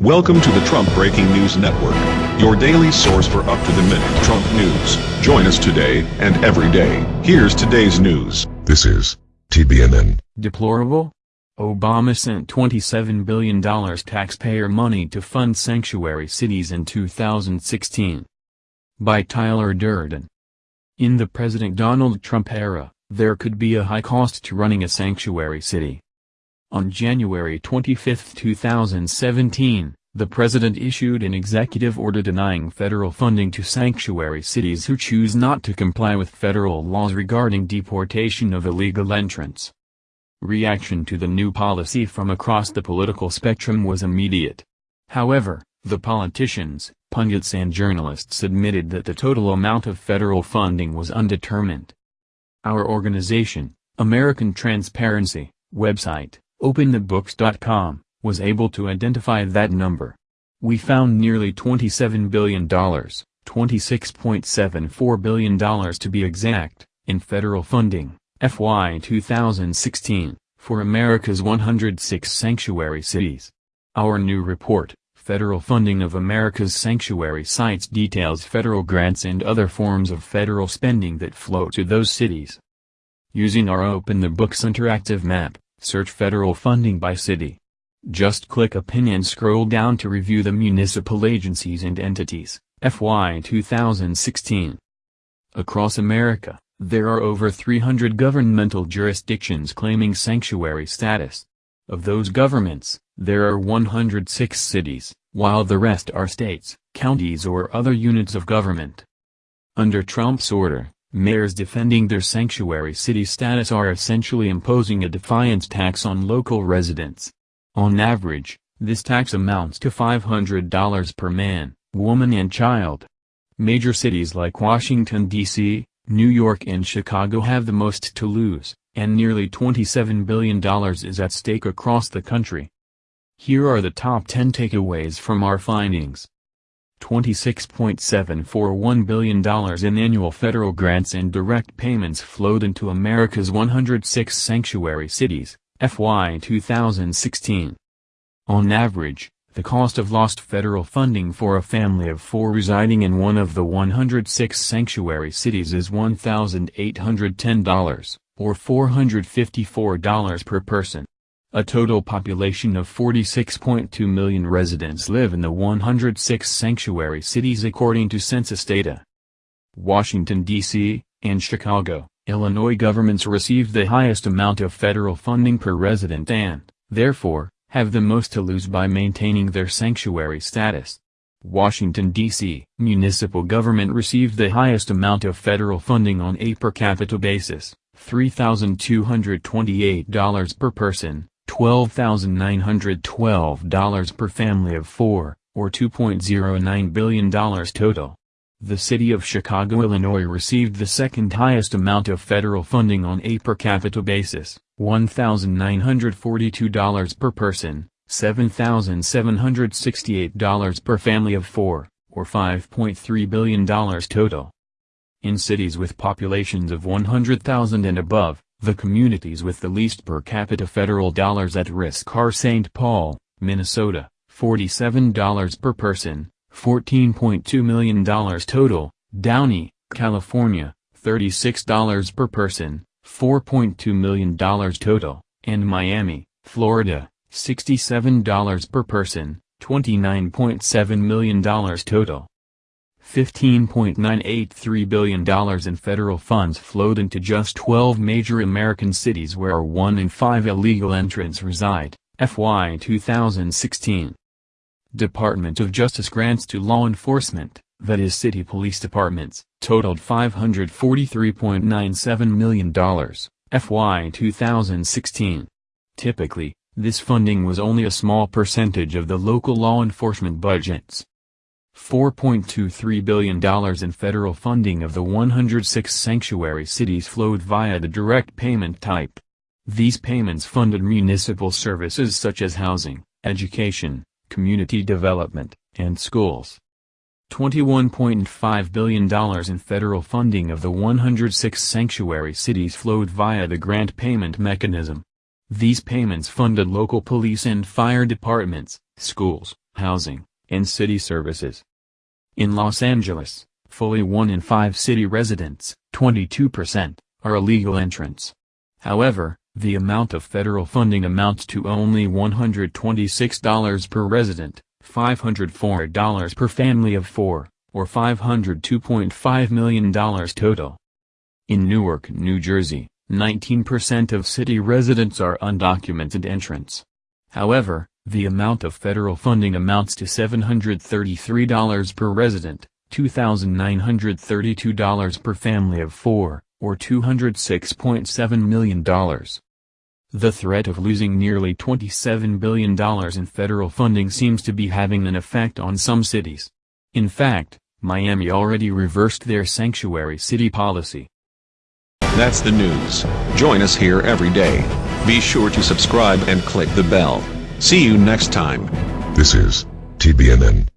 Welcome to the Trump Breaking News Network, your daily source for up-to-the-minute Trump news. Join us today and every day. Here's today's news. This is TBNN. Deplorable? Obama sent $27 billion taxpayer money to fund sanctuary cities in 2016. By Tyler Durden. In the President Donald Trump era, there could be a high cost to running a sanctuary city. On January 25, 2017, the President issued an executive order denying federal funding to sanctuary cities who choose not to comply with federal laws regarding deportation of illegal entrants. Reaction to the new policy from across the political spectrum was immediate. However, the politicians, pundits and journalists admitted that the total amount of federal funding was undetermined. Our organization, American Transparency, website, OpenTheBooks.com, was able to identify that number. We found nearly $27 billion, $26.74 billion to be exact, in federal funding, FY 2016, for America's 106 sanctuary cities. Our new report, Federal Funding of America's Sanctuary Sites details federal grants and other forms of federal spending that flow to those cities. Using our Open the Books interactive map, Search federal funding by city. Just click pin and scroll down to review the municipal agencies and entities, FY 2016. Across America, there are over 300 governmental jurisdictions claiming sanctuary status. Of those governments, there are 106 cities, while the rest are states, counties or other units of government. Under Trump's order, Mayors defending their sanctuary city status are essentially imposing a defiance tax on local residents. On average, this tax amounts to $500 per man, woman and child. Major cities like Washington, D.C., New York and Chicago have the most to lose, and nearly $27 billion is at stake across the country. Here are the top 10 takeaways from our findings. $26.741 billion in annual federal grants and direct payments flowed into America's 106 sanctuary cities, FY 2016. On average, the cost of lost federal funding for a family of four residing in one of the 106 sanctuary cities is $1,810, or $454 per person. A total population of 46.2 million residents live in the 106 sanctuary cities according to census data. Washington, D.C., and Chicago, Illinois governments received the highest amount of federal funding per resident and, therefore, have the most to lose by maintaining their sanctuary status. Washington, D.C. municipal government received the highest amount of federal funding on a per capita basis, $3,228 per person, $12,912 per family of four, or $2.09 billion total. The city of Chicago, Illinois received the second highest amount of federal funding on a per capita basis, $1,942 per person, $7,768 per family of four, or $5.3 billion total. In cities with populations of 100,000 and above, the communities with the least per capita federal dollars at risk are St. Paul, Minnesota, $47 per person, $14.2 million total, Downey, California, $36 per person, $4.2 million total, and Miami, Florida, $67 per person, $29.7 million total. $15.983 billion in federal funds flowed into just 12 major American cities where one in five illegal entrants reside, FY 2016. Department of Justice grants to law enforcement, that is city police departments, totaled $543.97 million, FY 2016. Typically, this funding was only a small percentage of the local law enforcement budgets. $4.23 billion in federal funding of the 106 sanctuary cities flowed via the direct payment type. These payments funded municipal services such as housing, education, community development, and schools. $21.5 billion in federal funding of the 106 sanctuary cities flowed via the grant payment mechanism. These payments funded local police and fire departments, schools, housing, and city services. In Los Angeles, fully one in five city residents, 22%, are illegal entrants. However, the amount of federal funding amounts to only $126 per resident, $504 per family of four, or $502.5 million total. In Newark, New Jersey, 19% of city residents are undocumented entrants. However, the amount of federal funding amounts to $733 per resident, $2,932 per family of four, or $206.7 million. The threat of losing nearly $27 billion in federal funding seems to be having an effect on some cities. In fact, Miami already reversed their sanctuary city policy. That's the news. Join us here every day. Be sure to subscribe and click the bell. See you next time. This is TBNN.